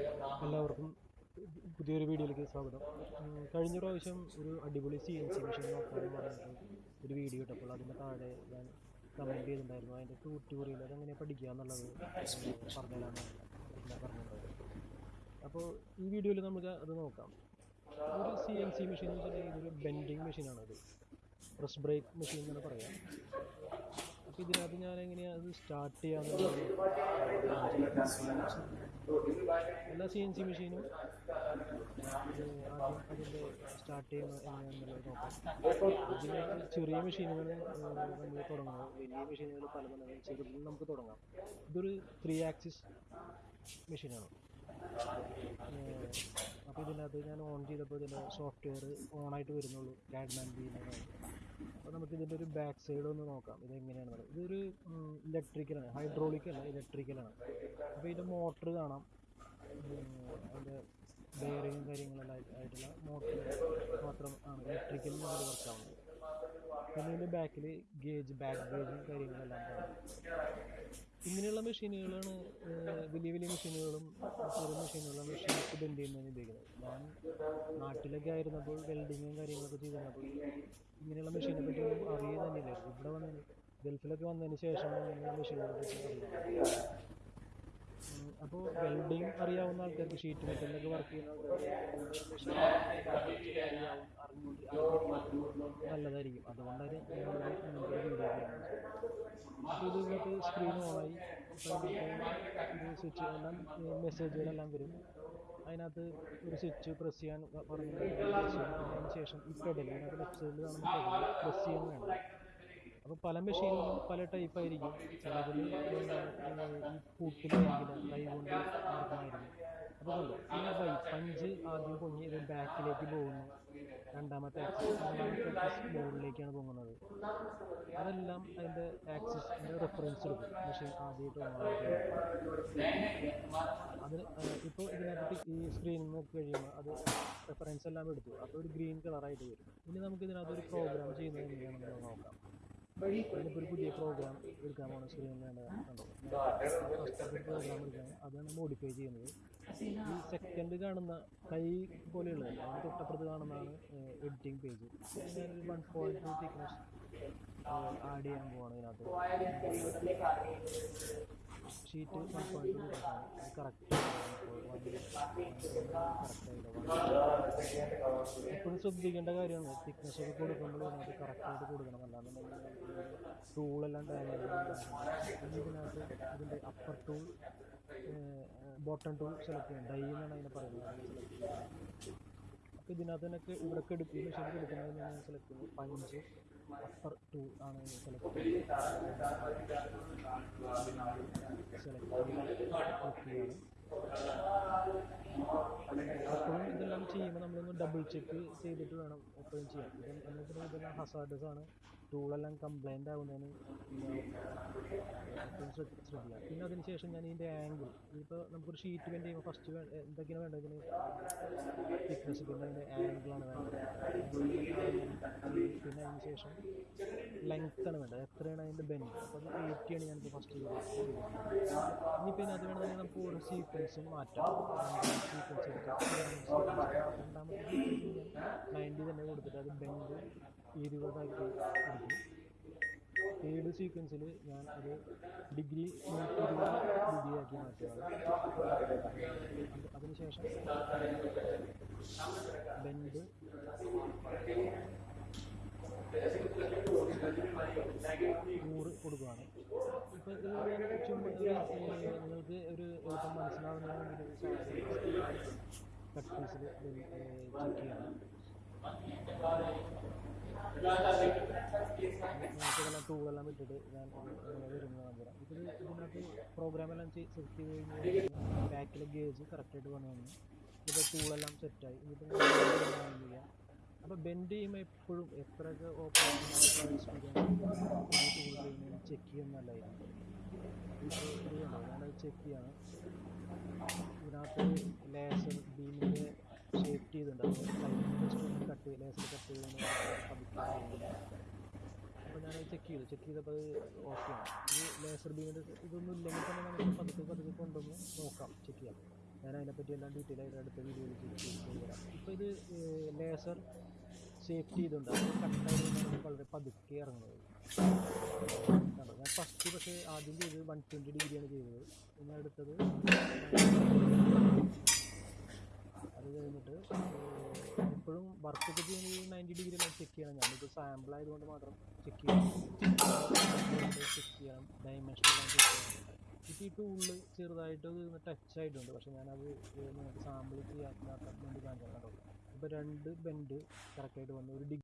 എല്ലാവർക്കും പുതിയൊരു വീഡിയോയിലേക്ക് സ്വാഗതം. കഴിഞ്ഞ പ്രാവശ്യം ഒരു അടിപൊളി സി എൻ സി മെഷീൻ നോക്കാമെന്ന് പറഞ്ഞിട്ട് ഒരു വീഡിയോ ഇട്ടപ്പോൾ അതിന്റെ താഴെ ഞാൻ കമന്റ് ചെയ്തിട്ടുണ്ടായിരുന്നു. അതിന്റെ ട്യൂട്ടോറിയൽ അതെങ്ങനെ പഠിക്കുക എന്നുള്ളത് പറഞ്ഞതാണ് ഞാൻ അപ്പോൾ ഈ വീഡിയോയിൽ നമുക്ക് അത് നോക്കാം. ഒരു സി എൻ സി മെഷീൻ എന്ന് വെച്ചിട്ടുണ്ടെങ്കിൽ ഇതൊരു ബെൻഡിങ് മെഷീനാണ് അത്. പ്രസ് ബ്രേക്ക് മെഷീൻ എന്നാണ് പറയാം. അപ്പോൾ ഇതിനകത്ത് ഞാൻ എങ്ങനെയാണ് അത് സ്റ്റാർട്ട് ചെയ്യാന്നുള്ളത്? എല്ലാ സി എൻ സി മെഷീനും അതിന്റെ സ്റ്റാർട്ട് ചെയ്യുന്ന എങ്ങനെയാണെന്നുള്ളത് നോക്കാം ചെറിയ മെഷീനുകൾ നമ്മൾ തുടങ്ങാം. വലിയ മെഷീനുകൾ പല പല ചെറുതിൽ നമുക്ക് തുടങ്ങാം. ഇതൊരു ത്രീ ആക്സിസ് മെഷീനാണ് അപ്പോൾ ഇതിനകത്ത് ഞാൻ ഓൺ ചെയ്തപ്പോൾ ഇതിന്റെ സോഫ്റ്റ്വെയർ ഓണായിട്ട് വരുന്നുള്ളൂ. കാഡ്മാൻ ബി എന്നതാണ് അപ്പോൾ നമുക്ക് ഇതിന്റെ ഒരു ബാക്ക് സൈഡ് ഒന്ന് നോക്കാം. ഇത് എങ്ങനെയാണെന്നുള്ളത് ഇതൊരു ഇലക്ട്രിക്കലാണ് ഹൈഡ്രോളിക് അല്ല ഇലക്ട്രിക്കലാണ് അപ്പോൾ ഇതിന്റെ മോട്ടർ കാണാം. അതിന്റെ ബെയറിങ്ങും കാര്യങ്ങളെല്ലാം ആയിട്ട്- ആയിട്ടുള്ള മോട്ടർ മാത്രം ആണ്. ഇലക്ട്രിക്കൽ മോഡൽ വർക്കാവുന്നത് പിന്നെ ഇതിന്റെ ബാക്കിൽ ഗേജ് ബാക്ക് ഗേജും കാര്യങ്ങളെല്ലാം ഇങ്ങനെയുള്ള മെഷീനുകളാണ് വലിയ വലിയ മെഷീനുകളും ചെറിയ മെഷീനുകളും മെഷീനൊക്കെ ബെൻഡ് ചെയ്യുന്നതിന് ഉപയോഗിക്കുന്നത് ഞാൻ നാട്ടിലൊക്കെ ആയിരുന്നപ്പോൾ വെൽഡിങ്ങും കാര്യങ്ങളൊക്കെ ചെയ്തിരുന്നപ്പോൾ ഇങ്ങനെയുള്ള മെഷീനെ പറ്റി ഒന്നും അറിയുക തന്നെയില്ല. ഇവിടെ വന്നതിന് ഗൾഫിലൊക്കെ വന്നതിന് ശേഷം ഇങ്ങനെയുള്ള മെഷീനുകളെ പറ്റി അറിയുന്നത്. അപ്പോൾ വെൽഡിങ് അറിയാവുന്ന ആൾക്കാർക്ക് ഷീറ്റ് മെറ്റലിലൊക്കെ വർക്ക് ചെയ്യുന്ന നല്ലതായിരിക്കും. അതുകൊണ്ടാണ് വീഡിയോ സ്ക്രീൻ ഓണായി സ്വിച്ച് എല്ലാം മെസ്സേജുകളെല്ലാം വരും. അതിനകത്ത് ഒരു സ്വിച്ച് പ്രസ് ചെയ്യാൻ പറഞ്ഞു അതിന് ശേഷം ഈ പെഡൽ അതിനകത്ത് ലെഫ്റ്റ് സൈഡിൽ കാണുന്ന പ്രസ് ചെയ്യാൻ വേണം. അപ്പോൾ പല മെഷീനിലും പല ടൈപ്പ് ആയിരിക്കും. ചിലതിൽ ഈ പൂട്ടിലായിരിക്കില്ല കൈ കൊണ്ട് നടക്കണമായിരിക്കും അപ്പോൾ കണ്ടോ ഈ ബൈ പഞ്ച് ആദ്യം പൊങ്ങി ഇത് ബാക്കിലേക്ക് പോകുന്നു. രണ്ടാമത്തെ ആക്സിസ് ആക്സിസ് മുകളിലേക്കാണ് പൊങ്ങുന്നത്. അതെല്ലാം അതിന്റെ ആക്സിസിന്റെ റെഫറൻസ് എടുക്കും. മെഷീൻ ആദ്യമായിട്ട് അത് ഇപ്പോൾ ഇതിനകത്ത് ഈ സ്ക്രീനിൽ നോക്കി കഴിയുമ്പോൾ അത് റെഫറൻസ് എല്ലാം എടുത്തു. അപ്പോൾ ഒരു ഗ്രീൻ കളറായിട്ട് വരും. ഇനി നമുക്ക് ഇതിനകത്ത് ഒരു പ്രോഗ്രാം ചെയ്യുന്നത് എങ്ങനെയാണെന്ന് നോക്കാം. ഒരു പുതിയ പ്രോഗ്രാം സ്ക്രീനിൽ വേണ്ട കണ്ടോ? പ്രോഗ്രാം എടുക്കാൻ അതാണ് മോഡിഫൈ ചെയ്യുന്നത്. ഈ സെക്കൻഡ് കാണുന്ന കൈ പോലെയുള്ളത് അതിന് തൊട്ടപ്പുറത്ത് കാണുന്നതാണ് എഡിറ്റിംഗ് പേജ് ഞാനൊരു one point two thickness add ചെയ്യാൻ പോവാണ് ഇതിനകത്ത്. Sheet one point two correct correct എപ്പോഴും ശ്രദ്ധിക്കേണ്ട കാര്യമാണ്. തിക്നെസ് ഒക്കെ കൊടുക്കുമ്പോൾ അത് കറക്റ്റായിട്ട് കൊടുക്കണം. അല്ലാന്നുണ്ടെങ്കിൽ ടൂളെല്ലാം ഡാമേജ് ഇതിനകത്ത് ഇതിന്റെ upper tool bottom tool select ചെയ്യണം. ഡൈ എന്നാണ് അതിനെ പറയുന്നത്. അപ്പോൾ ഇതിനകത്ത് തന്നെ ഇവിടെയൊക്കെ എടുക്കും മെഷീനിൽ എടുക്കുന്നത് ഞാൻ സെലക്ട് ചെയ്യുന്നത് പഞ്ച് അപ്പർ ടൂൾ ആണ് സെലക്ട് സെലക്ട് ചെയ്യാണ്. എപ്പോഴും ഇതെല്ലാം ചെയ്യുമ്പോൾ നമ്മളൊന്ന് ഡബിൾ ചെക്ക് ചെയ്തിട്ട് വേണം എപ്പോഴും ചെയ്യാൻ. ഇത് എന്നിട്ട് ഇതെല്ലാം ഹസാർഡസ് ആണ്. ടൂളെല്ലാം കംപ്ലൈന്റ് ആവുന്നതിന് ശ്രദ്ധിക്കുക പിന്നെ അതിന് ശേഷം ഞാൻ ഇതിന്റെ ആംഗിൾ ഇപ്പോൾ നമുക്കൊരു ഷീറ്റ് വേണ്ടി ഫസ്റ്റ് എന്തൊക്കെയാണ് വേണ്ടത് ഇതിന്? തിക്നെസ് പിന്നെ അതിന്റെ ആംഗിളാണ് വേണ്ടത്. പിന്നെ അതിന് ശേഷം ലെങ്ത് ആണ് വേണ്ടത്. എത്രയാണ് അതിന്റെ ബെൻഡ് അപ്പോൾ അത് എയ്റ്റി ആണ് ഞാനിപ്പോൾ ഫസ്റ്റ് ഇനി ഇനിയിപ്പോൾ അതിനകത്ത് വേണമെങ്കിൽ നമുക്ക് ഓരോ സീക്വൻസും മാറ്റാം. സീക്വൻസ് നയന്റി തന്നെ കൊടുത്തിട്ട് അത് ബെൻഡ് ഇരുപതാക്കി എടുക്കും തേർഡ് സീക്വൻസിൽ ഞാൻ ഒരു ഡിഗ്രി നൂറ്റി ഇരുപത് ഡിഗ്രിയാക്കി മാറ്റുകയാണ് അത് അതിനുശേഷം ബെൻഡ് നൂറ് കൊടുക്കുകയാണ് ഇപ്പോൾ ഇത് ഞാൻ ചുമ്മാ ഒരു, ഏർ, നിങ്ങൾക്ക് ഒരു എളുപ്പം മനസ്സിലാവുന്ന ടൂളെല്ലാം വിട്ടിട്ട് ഞാൻ വരുന്നത് നമ്പറാം ഇത് ഇതിനകത്ത് പ്രോഗ്രാമെല്ലാം സെറ്റ് ചെയ്ത് കഴിഞ്ഞാൽ ബാക്കിലെ ഗേജ് കറക്റ്റായിട്ട് വന്നു ഇപ്പോൾ ടൂളെല്ലാം സെറ്റായി ചെയ്യാം അപ്പോൾ ബെൻഡ് ചെയ്യുമ്പോൾ എപ്പോഴും എത്രയൊക്കെ ഓപ്പൺ ചെക്ക് ചെയ്യുന്ന ഞാനത് ചെക്ക് ചെയ്യാണ്. ഇതിനകത്ത് ലേസർ ബീമിന്റെ ഷേപ്പ് ചെയ്തിട്ടുണ്ടാവും കട്ട് ലേസർ കട്ട് ചെയ്ത് അപ്പോൾ ഞാനത് ചെക്ക് ചെയ്തു. ചെക്ക് ചെയ്തപ്പോൾ അത് ഓക്കെയാണ് ഈ ലേസർ ബീമിന്റെ ഇതൊന്നും ഇല്ലെങ്കിൽ തന്നെ നമുക്ക് പതുക്കെ പതുക്കെ കൊണ്ടുവന്ന് നോക്കാം ചെക്ക് ചെയ്യാം. ഞാൻ അതിനെപ്പറ്റി എല്ലാം ഡീറ്റെയിൽ ആയിട്ട് അടുത്ത വീഡിയോയിൽ ചെയ്തു ചെയ്ത് ഇപ്പോൾ ഇത് ലേസർ സേഫ്റ്റി ഇതുണ്ട് അത് വളരെ പതുക്കെ ഇറങ്ങുന്നത്. ഞാൻ ഫസ്റ്റ് പക്ഷേ ആദ്യം ചെയ്തത് വൺ ട്വന്റി ഡിഗ്രിയാണ് ചെയ്തത്. പിന്നെ അടുത്തത് അത് കഴിഞ്ഞിട്ട് എപ്പോഴും വർക്കൊക്കെ ചെയ്യുന്നത് നയന്റി ഡിഗ്രി ചെക്ക് ചെയ്യണം. ഞാനിപ്പോൾ സാമ്പിൾ ആയതുകൊണ്ട് മാത്രം ചെക്ക് ചെയ്യണം. ചെക്ക് ചെയ്യണം. ഡയമെൻഷൻ ഈ ടൂളിൽ ചെറുതായിട്ട് ടച്ച് ആയിട്ടുണ്ട്. പക്ഷെ ഞാനത് സാമ്പിൾ ചെയ്യാൻ വേണ്ടി കാണിച്ചാൽ ഇപ്പോൾ രണ്ട് ബെൻഡ് കറക്റ്റായിട്ട് വന്നു. ഒരു ഡിഗ്രി